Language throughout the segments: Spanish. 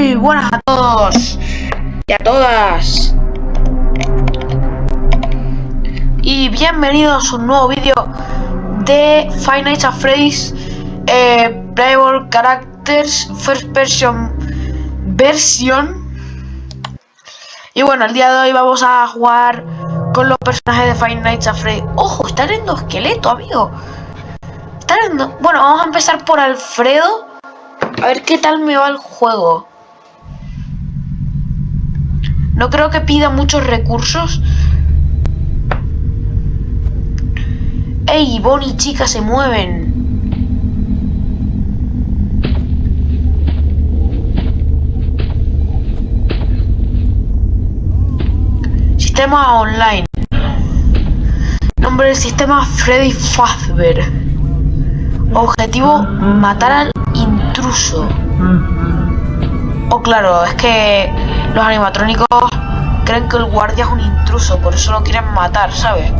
Muy buenas a todos y a todas. Y bienvenidos a un nuevo vídeo de Five Nights at Freddy's eh, Playable Characters First Person versión. Y bueno, el día de hoy vamos a jugar con los personajes de Five Nights at Freddy's. ¡Ojo! Está en esqueleto, amigo. Bueno, vamos a empezar por Alfredo. A ver qué tal me va el juego. No creo que pida muchos recursos. ¡Ey! Bonnie y chica se mueven. Sistema online. Nombre del sistema Freddy Fazbear. Objetivo matar al intruso. Oh, claro, es que los animatrónicos creen que el guardia es un intruso, por eso lo quieren matar, ¿sabes?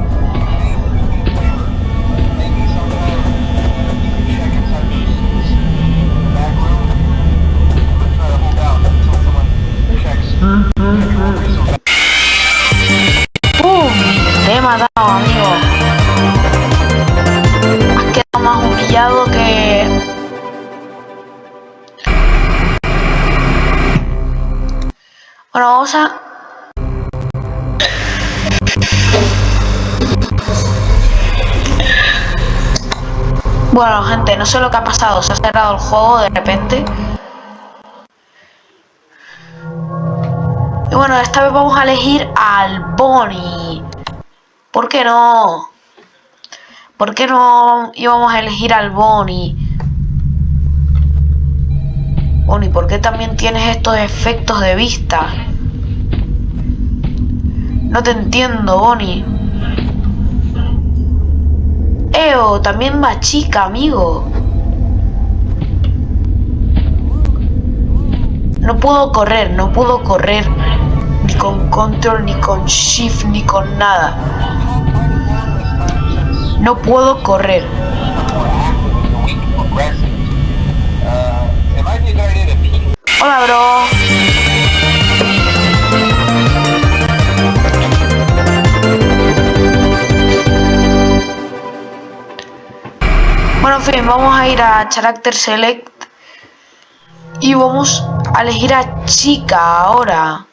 Bueno, gente, no sé lo que ha pasado. Se ha cerrado el juego de repente. Y bueno, esta vez vamos a elegir al Bonnie. ¿Por qué no? ¿Por qué no íbamos a elegir al Bonnie? Bonnie, ¿por qué también tienes estos efectos de vista? No te entiendo, Bonnie. Eo, también va chica, amigo. No puedo correr, no puedo correr. Ni con control, ni con shift, ni con nada. No puedo correr. Hola, bro. Vamos a ir a Character Select y vamos a elegir a chica ahora.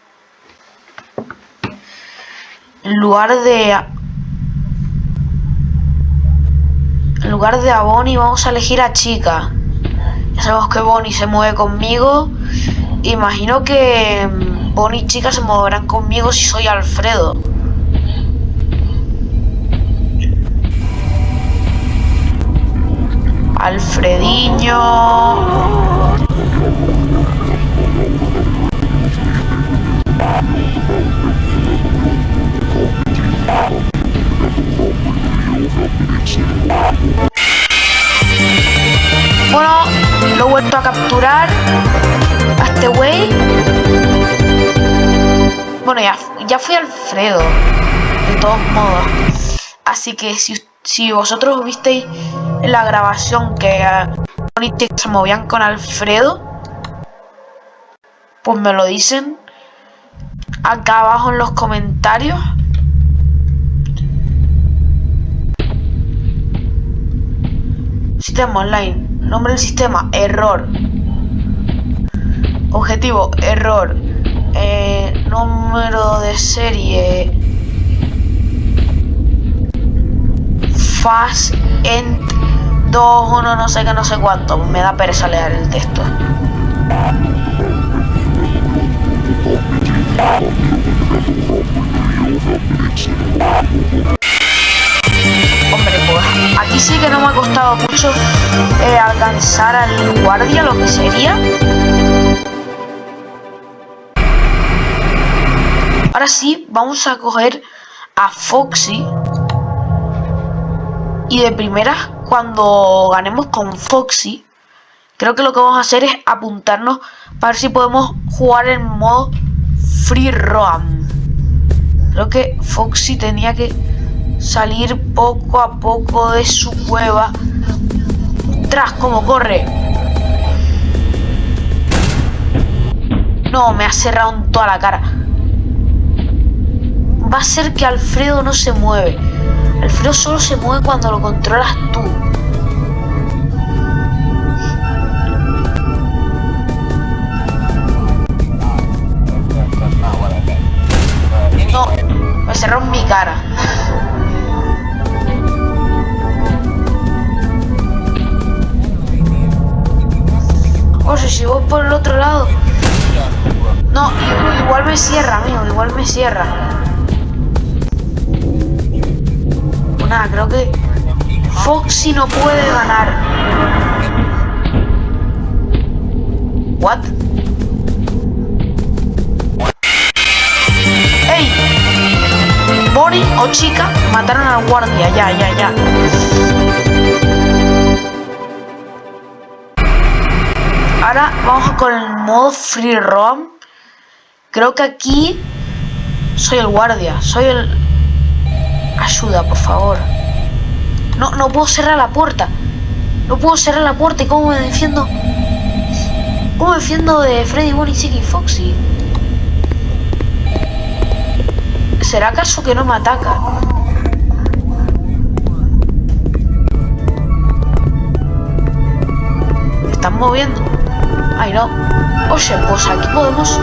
En lugar de... En lugar de a Bonnie vamos a elegir a chica. Ya sabemos que Bonnie se mueve conmigo. Imagino que mm, Bonnie y Chica se moverán conmigo si soy Alfredo. Bueno, lo he vuelto a capturar a este güey. Bueno, ya, ya fui Alfredo, de todos modos. Así que si, si vosotros visteis la grabación que uh, se movían con Alfredo, pues me lo dicen acá abajo en los comentarios. Sistema online. Nombre del sistema, error. Objetivo, error. Eh, número de serie. Fast end 2, 1, no sé qué, no sé cuánto. Me da pereza leer el texto. Hombre, pues aquí sí que no me ha costado mucho eh, alcanzar al guardia, lo que sería. Ahora sí, vamos a coger a Foxy. Y de primera, cuando ganemos con Foxy, creo que lo que vamos a hacer es apuntarnos para ver si podemos jugar en modo Free Roam. Creo que Foxy tenía que salir poco a poco de su cueva. Tras como corre. No, me ha cerrado en toda la cara. Va a ser que Alfredo no se mueve. Alfredo solo se mueve cuando lo controlas tú. No, me cerró en mi cara. Oye, si voy por el otro lado. No, igual me cierra, amigo, igual me cierra. Nada, creo que Foxy no puede ganar. What? ¡Ey! Bonnie o chica mataron al guardia, ya, ya, ya. Ahora vamos con el modo free roam. Creo que aquí soy el guardia, soy el... Ayuda, por favor. No, no puedo cerrar la puerta. No puedo cerrar la puerta. ¿Y cómo me defiendo? ¿Cómo me defiendo de Freddy, Bonnie, Chicky y Foxy? ¿Será acaso que no me ataca? ¿Me están moviendo? Ay, no. Oye, pues aquí podemos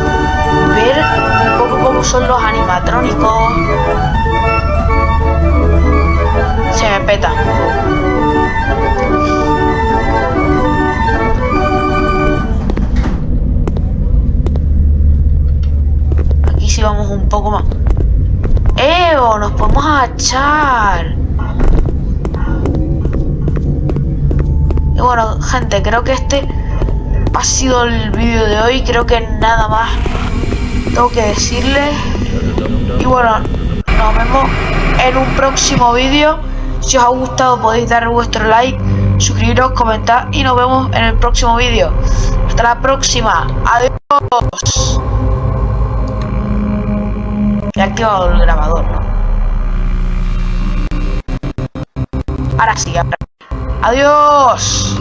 ver un poco cómo son los animatrónicos. Se me peta. Aquí sí vamos un poco más. ¡Eo! Nos podemos agachar. Y bueno, gente, creo que este ha sido el vídeo de hoy. Creo que nada más tengo que decirles. Y bueno, nos vemos en un próximo vídeo. Si os ha gustado podéis dar vuestro like, suscribiros, comentar y nos vemos en el próximo vídeo. Hasta la próxima. Adiós. He activado el grabador. Ahora sí, ahora. Adiós.